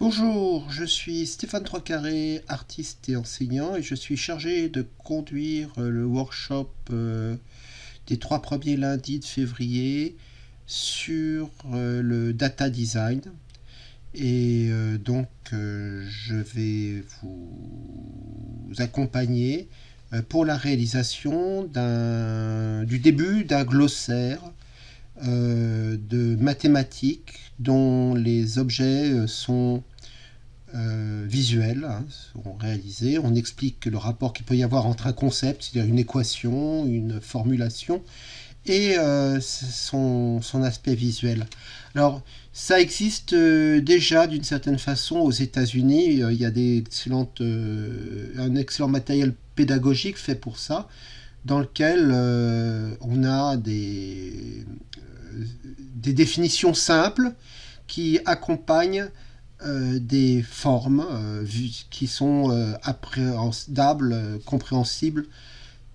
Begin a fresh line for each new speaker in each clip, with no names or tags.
Bonjour, je suis Stéphane Troiscarré, artiste et enseignant, et je suis chargé de conduire euh, le workshop euh, des trois premiers lundis de février sur euh, le data design. Et donc, je vais vous accompagner pour la réalisation du début d'un glossaire de mathématiques dont les objets sont euh, visuels hein, réalisés. On explique le rapport qu'il peut y avoir entre un concept, c'est-à-dire une équation, une formulation, et euh, son, aspect visuel. Alors, ça existe euh, déjà d'une certaine façon aux États-Unis. Il y a un excellent matériel pédagogique fait pour ça, dans lequel on a des, des définitions simples qui accompagnent euh, des formes euh, qui sont euh, appréhendables, compréhensibles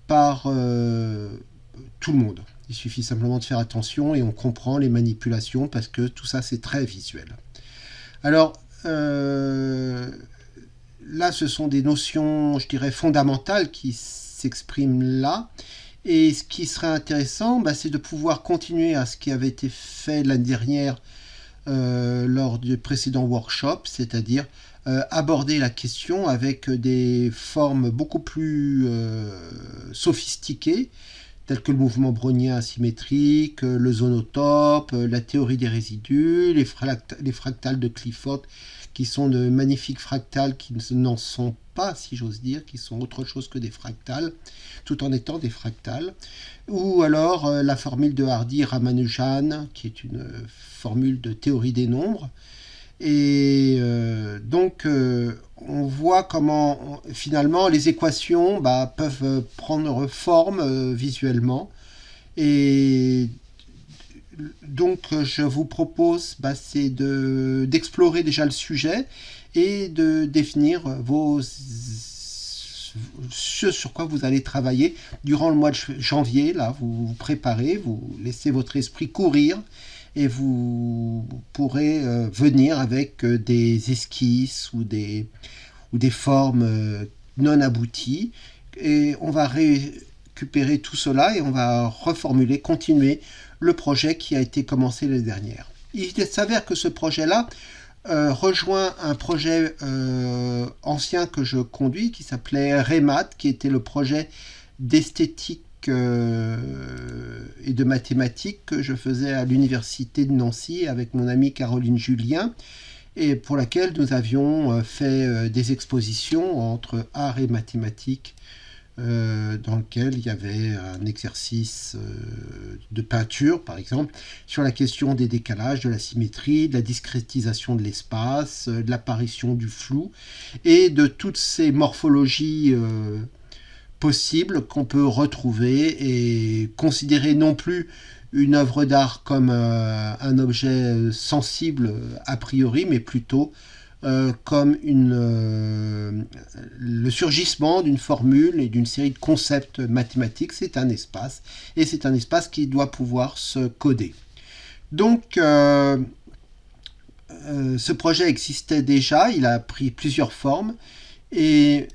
par tout le monde. Il suffit simplement de faire attention et on comprend les manipulations parce que tout ça c'est très visuel. Alors là ce sont des notions je dirais fondamentales qui s'expriment là et ce qui serait intéressant bah, c'est de pouvoir continuer à ce qui avait été fait l'année dernière euh, lors du précédent workshop, c'est-à-dire euh, aborder la question avec des formes beaucoup plus euh, sophistiquées, telles que le mouvement brownien asymétrique, le zonotope, la théorie des résidus, les, les fractales de Clifford, qui sont de magnifiques fractales qui n'en sont pas, si j'ose dire, qui sont autre chose que des fractales, tout en étant des fractales. Ou alors euh, la formule de Hardy-Ramanujan, qui est une formule de théorie des nombres. Et euh, donc, euh, on voit comment finalement les équations bah, peuvent prendre forme visuellement. Et donc, je vous propose, bah, c'est d'explorer déjà le sujet et de définir ce sur quoi vous allez travailler durant le mois de janvier. Là, vous vous préparez, vous laissez votre esprit courir et vous pourrez euh, venir avec euh, des esquisses ou des, ou des formes euh, non abouties. Et on va récupérer tout cela et on va reformuler, continuer le projet qui a été commencé l'année dernière. Il s'avère que ce projet-là, euh, rejoint un projet euh, ancien que je conduis qui s'appelait REMAT, qui était le projet d'esthétique euh, et de mathématiques que je faisais à l'université de Nancy avec mon amie Caroline Julien et pour laquelle nous avions fait des expositions entre art et mathématiques euh, dans lequel il y avait un exercice euh, de peinture, par exemple, sur la question des décalages, de la symétrie, de la discrétisation de l'espace, euh, de l'apparition du flou, et de toutes ces morphologies possibles qu'on peut retrouver et considérer non plus une œuvre d'art comme un objet sensible a priori, mais plutôt euh, comme une, euh, le surgissement d'une formule et d'une série de concepts mathématiques. C'est un espace, et c'est un espace qui doit pouvoir se coder. Donc, euh, ce projet existait déjà, il a pris plusieurs formes, et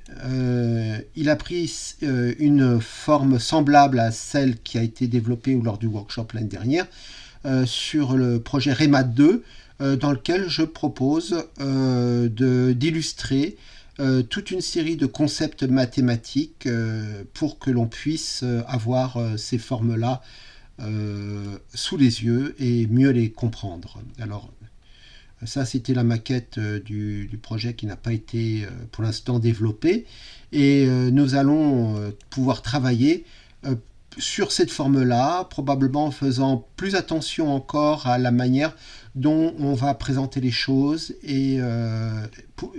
il a pris une forme semblable à celle qui a été développée lors du workshop l'année dernière, sur le projet REMAT 2, euh, dans lequel je propose euh, d'illustrer euh, toute une série de concepts mathématiques pour que l'on puisse avoir ces formes-là sous les yeux et mieux les comprendre. Alors, ça, c'était la maquette du, du, projet qui n'a pas été pour l'instant développée. Et nous allons pouvoir travailler sur cette forme-là, probablement en faisant plus attention encore à la manière dont on va présenter les choses et euh,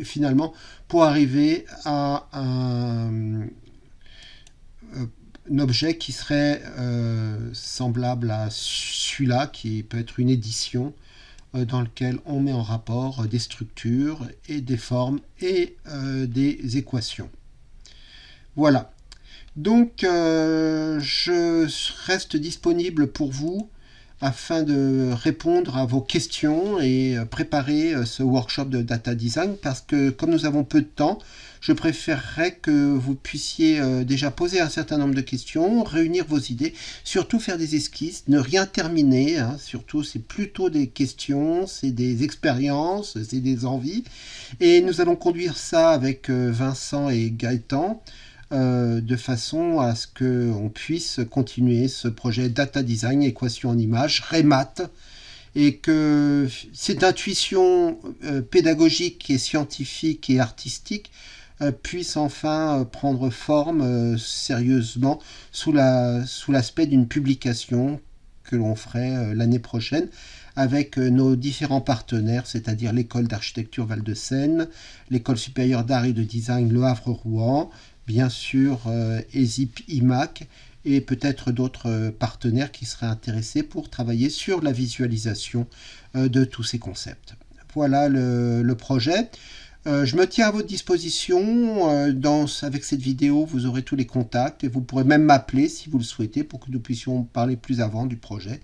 finalement pour arriver à un, euh, objet qui serait euh, semblable à celui-là, qui peut être une édition dans lequel on met en rapport des structures et des formes et des équations. Voilà. Donc, je reste disponible pour vous afin de répondre à vos questions et préparer ce workshop de data design parce que comme nous avons peu de temps, je préférerais que vous puissiez euh, déjà poser un certain nombre de questions, réunir vos idées, surtout faire des esquisses, ne rien terminer, hein. surtout c'est plutôt des questions, c'est des expériences, c'est des envies. Et nous allons conduire ça avec euh, Vincent et Gaëtan. Euh, de façon à ce qu'on puisse continuer ce projet data design, équation en image, REMAT, et que cette intuition pédagogique et scientifique et artistique euh, puisse enfin euh, prendre forme euh, sérieusement sous l'aspect d'une publication que l'on ferait l'année prochaine avec nos différents partenaires, c'est-à-dire l'école d'architecture Val-de-Seine, l'école supérieure d'art et de design Le Havre-Rouen, bien sûr ESIP IMAC et peut-être d'autres partenaires qui seraient intéressés pour travailler sur la visualisation de tous ces concepts. Voilà le projet. Euh, je me tiens à votre disposition. Euh, avec cette vidéo, vous aurez tous les contacts et vous pourrez même m'appeler si vous le souhaitez pour que nous puissions parler plus avant du projet.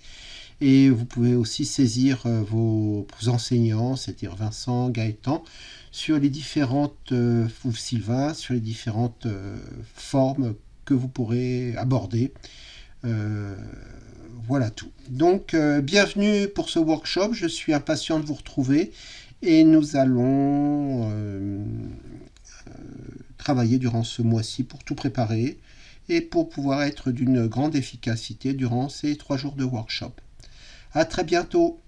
Et vous pouvez aussi saisir euh, vos, enseignants, c'est-à-dire Vincent, Gaëtan, sur les différentes, ou Sylvain, sur les différentes formes que vous pourrez aborder. voilà tout. Donc, bienvenue pour ce workshop. Je suis impatient de vous retrouver et nous allons euh, euh, travailler durant ce mois-ci pour tout préparer et pour pouvoir être d'une grande efficacité durant ces trois jours de workshop. À très bientôt